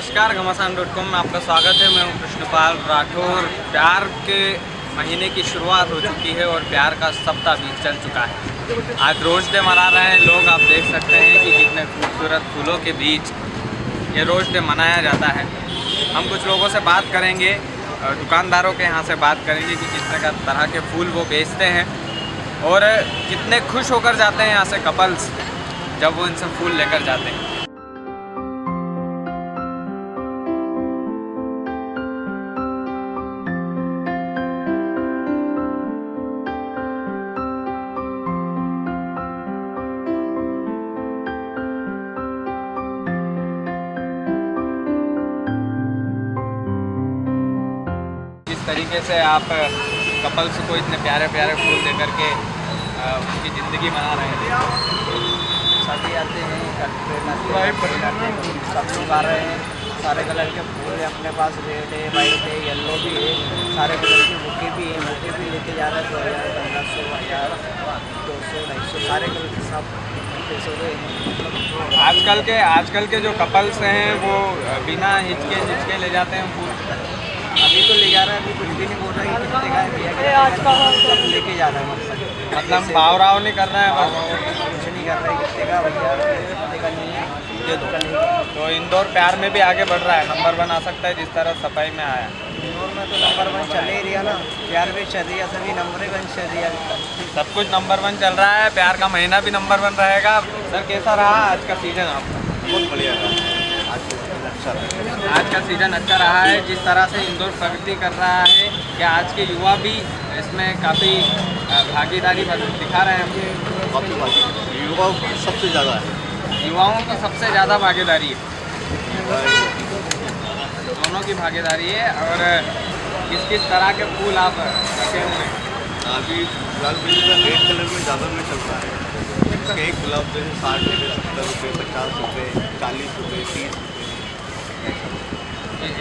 नमस्कार, घमासान dot com में आपका स्वागत है। मैं हूँ कृष्णपाल राठौर। प्यार के महीने की शुरुआत हो चुकी है और प्यार का सप्ताह भी चल चुका है। आज रोज डे मना रहे हैं लोग। आप देख सकते हैं कि कितने खूबसूरत फूलों के बीच ये रोज डे मनाया जाता है। हम कुछ लोगों से बात करेंगे दुकानदारों के यहाँ से बात करेंगे कि कितने का तरह के फूल वो बेचते हैं और कितने खुश होकर जाते हैं यहाँ से कपल्स जब वो इनसे फूल लेकर जाते हैं। तरीके से आप कपल्स को इतने प्यारे प्यारे फूल दे करके उनकी ज़िंदगी बना रहे हैं। सभी आते हैं सब लोग आ रहे हैं। सारे कलर के फूल हैं अपने पास रेड है वाइट है येलो भी है। सारे कलर के बुके भी हैं बुके भी लेके जा रहे हैं दो हज़ार पंद्रह सौ हज़ार दो सौ ढाई सौ सारे कलर के सब आजकल के आजकल के जो कपल्स हैं वो बिना हिचके हिचके ले जाते हैं फूल। अभी तो ले जा रहा है अभी कुछ भी नहीं बोल रहा है कितने का है। भैया लेके जा रहा है मतलब मतलब भाव राव नहीं कर रहा है बस? कुछ नहीं कर रहा है कितने का भैया कितने का नहीं है ये तो तो इंदौर प्यार में भी आगे बढ़ रहा है नंबर वन आ सकता है जिस तरह सफ़ाई में आया। इंदौर में तो नंबर वन चल ही रहा ना प्यार भी चल रही है सभी नंबर वन चल रही है। सब कुछ नंबर वन चल रहा है प्यार का महीना भी नंबर वन रहेगा। सर कैसा रहा आज का सीज़न आपका? बहुत बढ़िया रहा। तो अच्छा रहा आज का सीज़न अच्छा रहा है जिस तरह से इंदौर प्रगति कर रहा है क्या आज के युवा भी इसमें काफ़ी भागीदारी दिखा रहे हैं। काफ़ी बात युवा सबसे ज़्यादा है। युवाओं की सबसे ज़्यादा भागीदारी है। दोनों की भागीदारी है और किस किस तरह के फूल आप रखे हुए हैं? अभी का रेड कलर में ज़्यादा में चल रहा है। एक गुलाब जैसे साठ रुपये सत्तर रुपये पचास रुपये चालीस रुपये तीस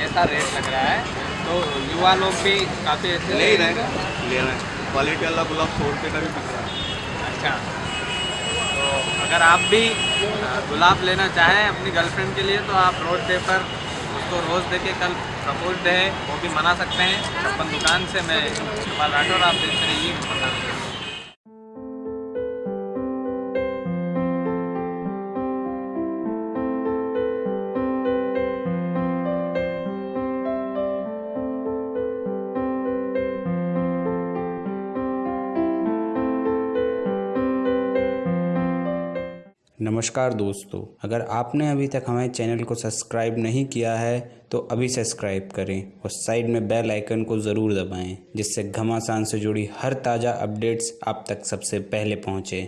ऐसा रेट लग रहा है तो युवा लोग भी काफ़ी ऐसे ले ही रहे हैं ले रहे हैं। क्वालिटी वाला गुलाब सौ रुपये का भी बिक रहा है। अच्छा। तो अगर आप भी गुलाब लेना चाहें अपनी गर्लफ्रेंड के लिए तो आप रोड डे पर उसको रोज़ दे के कल प्रपोज डे है वो भी मना सकते हैं। छप्पन दुकान से मैं कपाल राठौर आप देखते रहिए नमस्कार दोस्तों, अगर आपने अभी तक हमारे चैनल को सब्सक्राइब नहीं किया है तो अभी सब्सक्राइब करें और साइड में बेल आइकन को ज़रूर दबाएँ, जिससे घमासान से जुड़ी हर ताज़ा अपडेट्स आप तक सबसे पहले पहुँचे।